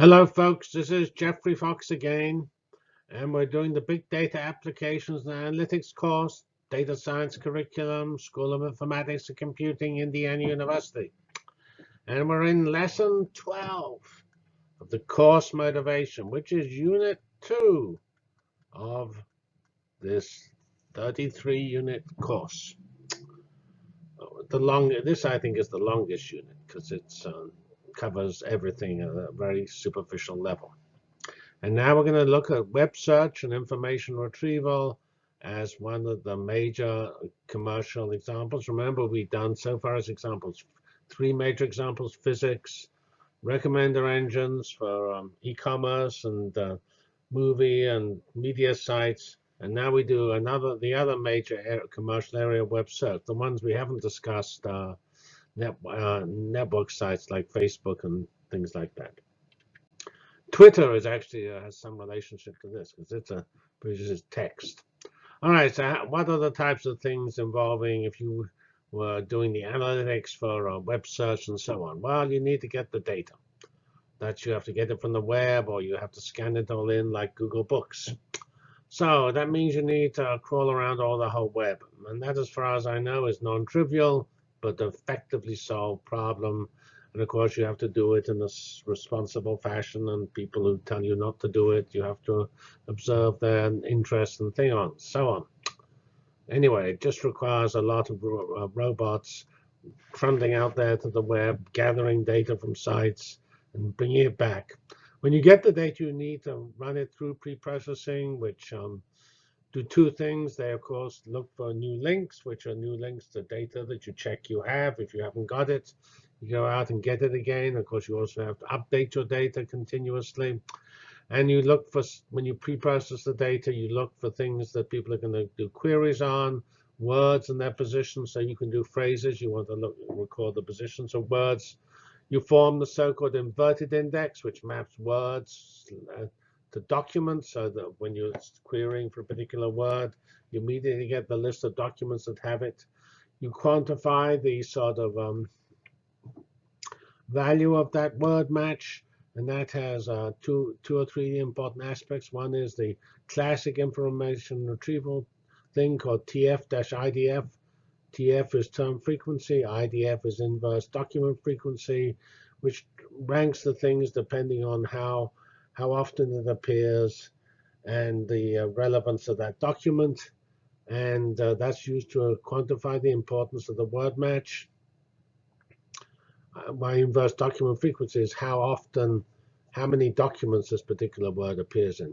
Hello, folks. This is Geoffrey Fox again, and we're doing the Big Data Applications and Analytics course, Data Science Curriculum, School of Informatics and Computing, Indiana University. And we're in Lesson 12 of the course motivation, which is Unit 2 of this 33-unit course. The long, this I think is the longest unit because it's um, covers everything at a very superficial level. And now we're going to look at web search and information retrieval as one of the major commercial examples. Remember, we've done so far as examples, three major examples, physics, recommender engines for um, e-commerce and uh, movie and media sites. And now we do another, the other major commercial area web search. The ones we haven't discussed uh, net, uh, network sites like Facebook and things like that. Twitter is actually uh, has some relationship to this because it's a produces text. All right, so what are the types of things involving if you were doing the analytics for a web search and so on? Well, you need to get the data. That you have to get it from the web or you have to scan it all in like Google Books. So that means you need to crawl around all the whole web. And that, as far as I know, is non-trivial but effectively solve problem. And of course, you have to do it in a responsible fashion. And people who tell you not to do it, you have to observe their interest and thing on, so on. Anyway, it just requires a lot of uh, robots trundling out there to the web, gathering data from sites, and bringing it back. When you get the data, you need to run it through pre-processing, which um, do two things. They, of course, look for new links, which are new links to data that you check you have. If you haven't got it, you go out and get it again. Of course, you also have to update your data continuously. And you look for, when you pre-process the data, you look for things that people are going to do queries on, words and their positions. So you can do phrases. You want to look, record the positions of words. You form the so-called inverted index, which maps words uh, to documents so that when you're querying for a particular word, you immediately get the list of documents that have it. You quantify the sort of um, value of that word match, and that has uh, two, two or three important aspects. One is the classic information retrieval thing called TF-IDF. TF is term frequency, IDF is inverse document frequency, which ranks the things depending on how how often it appears, and the uh, relevance of that document. And uh, that's used to quantify the importance of the word match. Uh, my inverse document frequency is how often, how many documents this particular word appears in.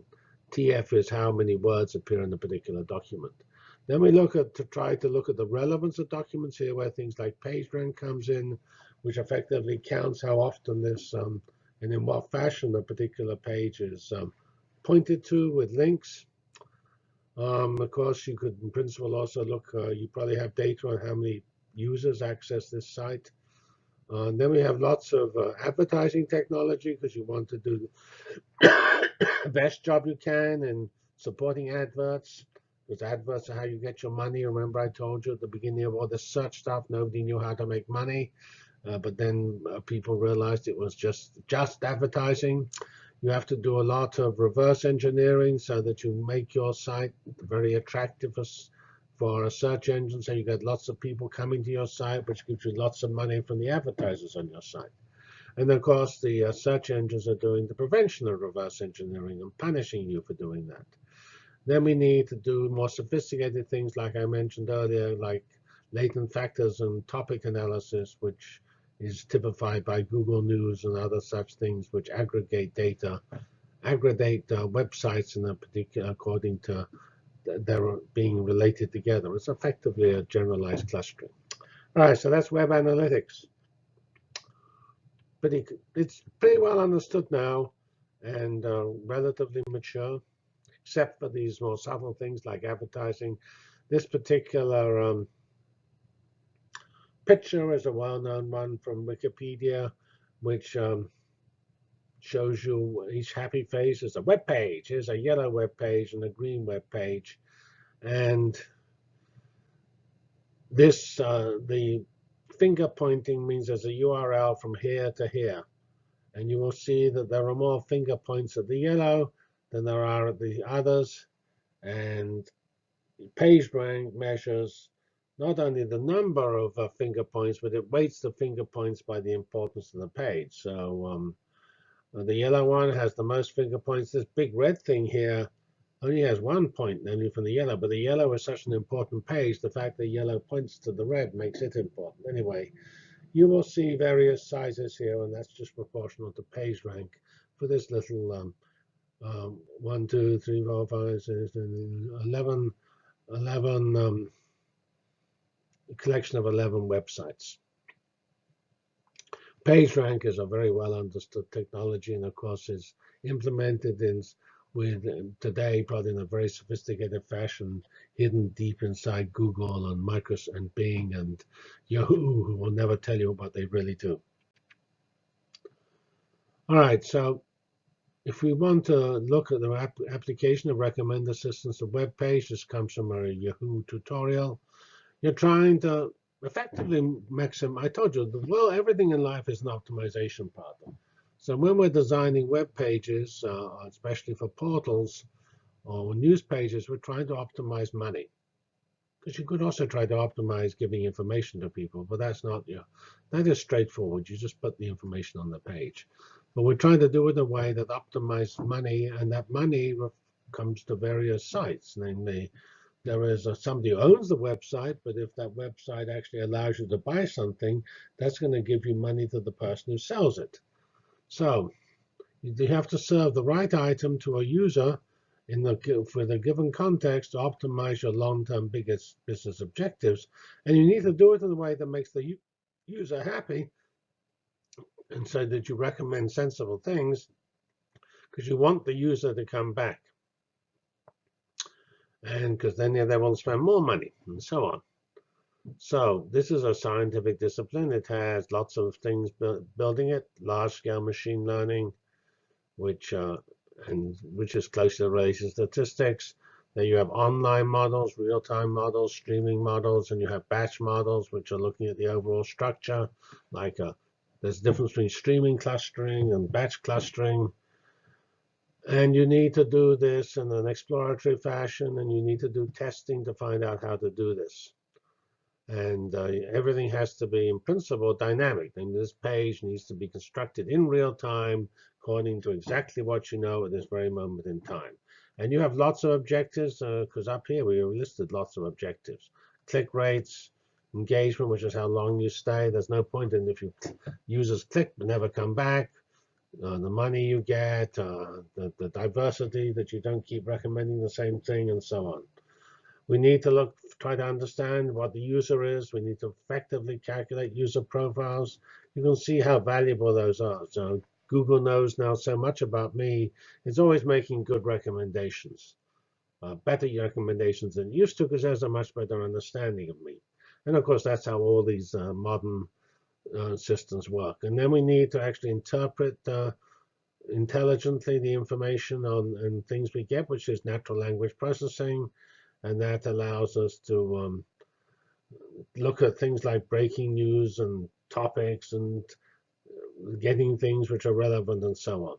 TF is how many words appear in a particular document. Then we look at to try to look at the relevance of documents here, where things like PageRank comes in, which effectively counts how often this um, and in what fashion a particular page is um, pointed to with links. Um, of course, you could in principle also look, uh, you probably have data on how many users access this site. Uh, and then we have lots of uh, advertising technology because you want to do the best job you can in supporting adverts. Because adverts are how you get your money. Remember I told you at the beginning of all this search stuff, nobody knew how to make money. Uh, but then uh, people realized it was just just advertising. You have to do a lot of reverse engineering so that you make your site very attractive for, for a search engine. So you get lots of people coming to your site, which gives you lots of money from the advertisers on your site. And of course, the uh, search engines are doing the prevention of reverse engineering and punishing you for doing that. Then we need to do more sophisticated things, like I mentioned earlier, like latent factors and topic analysis, which is typified by Google News and other such things which aggregate data, aggregate uh, websites in a particular according to they're being related together. It's effectively a generalized clustering. All right, so that's web analytics. It, it's pretty well understood now and uh, relatively mature, except for these more subtle things like advertising. This particular um, picture is a well-known one from Wikipedia, which um, shows you each happy face is a web page. Here's a yellow web page and a green web page. And this, uh, the finger pointing means there's a URL from here to here. And you will see that there are more finger points at the yellow than there are at the others. And PageRank measures not only the number of uh, finger points, but it weights the finger points by the importance of the page. So um, the yellow one has the most finger points. This big red thing here only has one point, namely from the yellow. But the yellow is such an important page, the fact that yellow points to the red makes it important. Anyway, you will see various sizes here, and that's just proportional to page rank for this little um, um, 1, 2, 3, 4, 5, 6, 11, 11 um, collection of 11 websites. PageRank is a very well understood technology and of course is implemented in with today probably in a very sophisticated fashion hidden deep inside Google and Microsoft and Bing and Yahoo who will never tell you what they really do. All right, so if we want to look at the application of recommender systems to web page, this comes from a Yahoo tutorial. You're trying to effectively maximize. I told you, well, everything in life is an optimization problem. So when we're designing web pages, uh, especially for portals or news pages, we're trying to optimize money. Because you could also try to optimize giving information to people, but that's not, you that is straightforward. You just put the information on the page. But we're trying to do it in a way that optimizes money, and that money comes to various sites, namely there is a, somebody who owns the website, but if that website actually allows you to buy something, that's going to give you money to the person who sells it. So you have to serve the right item to a user in the for the given context to optimize your long-term biggest business objectives, and you need to do it in a way that makes the user happy, and so that you recommend sensible things, because you want the user to come back and because then they will spend more money and so on. So this is a scientific discipline. It has lots of things bu building it, large-scale machine learning, which uh, and which is closely related to statistics. Then you have online models, real-time models, streaming models, and you have batch models, which are looking at the overall structure. Like a, there's a difference between streaming clustering and batch clustering. And you need to do this in an exploratory fashion, and you need to do testing to find out how to do this. And uh, everything has to be, in principle, dynamic. And this page needs to be constructed in real time according to exactly what you know at this very moment in time. And you have lots of objectives, because uh, up here we listed lots of objectives. Click rates, engagement, which is how long you stay. There's no point in if you users click but never come back uh, the money you get, uh, the, the diversity that you don't keep recommending the same thing, and so on. We need to look, try to understand what the user is. We need to effectively calculate user profiles. You can see how valuable those are. So Google knows now so much about me. It's always making good recommendations, uh, better recommendations than used to, because there's a much better understanding of me. And of course, that's how all these uh, modern uh, systems work. And then we need to actually interpret uh, intelligently the information on and things we get, which is natural language processing. And that allows us to um, look at things like breaking news and topics and getting things which are relevant and so on.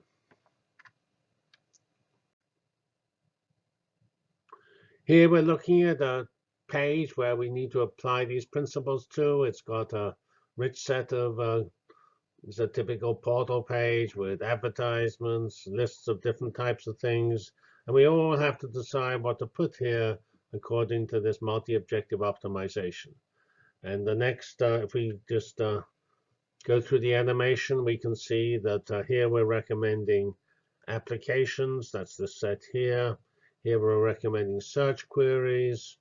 Here we're looking at a page where we need to apply these principles to. It's got a rich set of uh, it's a typical portal page with advertisements, lists of different types of things, and we all have to decide what to put here according to this multi-objective optimization. And the next, uh, if we just uh, go through the animation, we can see that uh, here we're recommending applications. That's the set here. Here we're recommending search queries.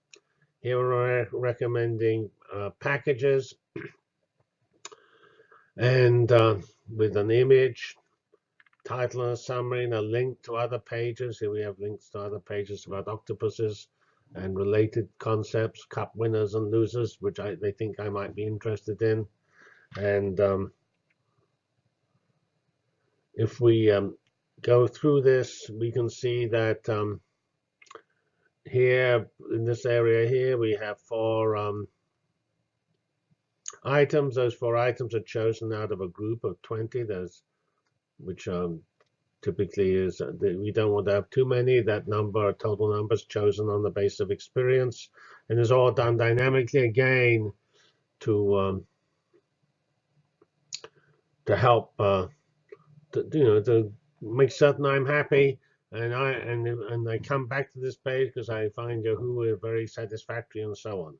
Here we're recommending uh, packages and uh, with an image, title and a summary, and a link to other pages. Here we have links to other pages about octopuses and related concepts, cup winners and losers, which I, they think I might be interested in. And um, if we um, go through this, we can see that um, here in this area here, we have four um, items. Those four items are chosen out of a group of 20. There's which um, typically is uh, we don't want to have too many. That number, total numbers chosen on the base of experience, and is all done dynamically again to um, to help uh, to, you know to make certain I'm happy and I and and I come back to this page because I find Yahoo very satisfactory and so on.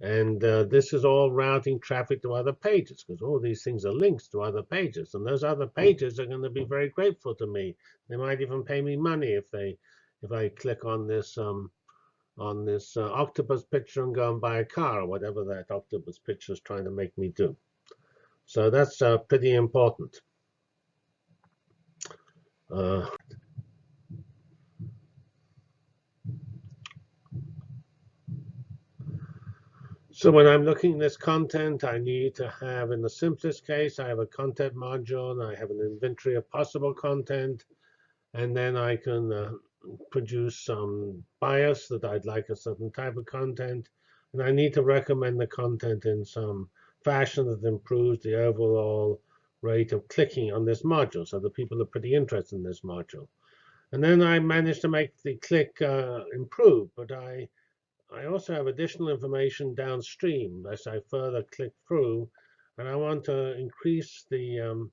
And uh, this is all routing traffic to other pages because all these things are links to other pages. And those other pages are going to be very grateful to me. They might even pay me money if they if I click on this um, on this uh, octopus picture and go and buy a car or whatever that octopus picture is trying to make me do. So that's uh, pretty important. Uh, So when I'm looking at this content, I need to have, in the simplest case, I have a content module, and I have an inventory of possible content, and then I can uh, produce some bias that I'd like a certain type of content, and I need to recommend the content in some fashion that improves the overall rate of clicking on this module, so the people are pretty interested in this module. And then I managed to make the click uh, improve, but I I also have additional information downstream as I further click through, and I want to increase the um,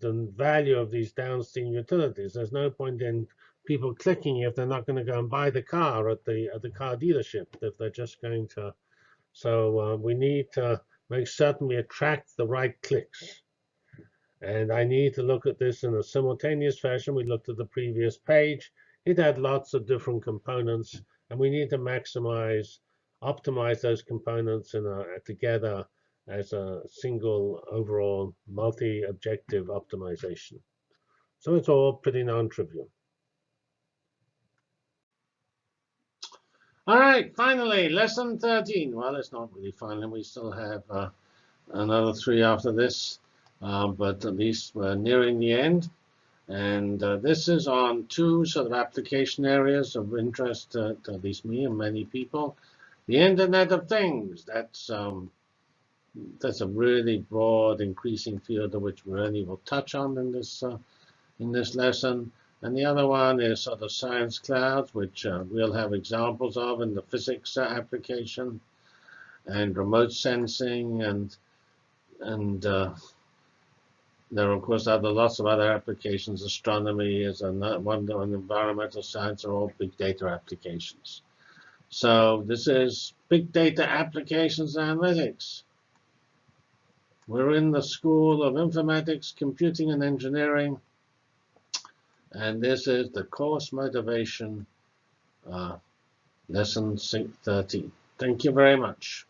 the value of these downstream utilities. There's no point in people clicking if they're not going to go and buy the car at the at the car dealership if they're just going to. So uh, we need to make certain we attract the right clicks. And I need to look at this in a simultaneous fashion. We looked at the previous page. It had lots of different components and we need to maximize, optimize those components in a, together as a single overall multi-objective optimization. So it's all pretty non-trivial. All right, finally, lesson 13. Well, it's not really final. We still have uh, another three after this, uh, but at least we're nearing the end. And uh, this is on two sort of application areas of interest to, to, at least me and many people. The Internet of Things, that's, um, that's a really broad, increasing field of which we really will touch on in this, uh, in this lesson. And the other one is sort of science clouds, which uh, we'll have examples of in the physics uh, application, and remote sensing, and and uh, there are, of course, other lots of other applications. Astronomy is another one, and environmental science are all big data applications. So this is big data applications analytics. We're in the School of Informatics, Computing, and Engineering. And this is the course motivation uh, lesson 13. Thank you very much.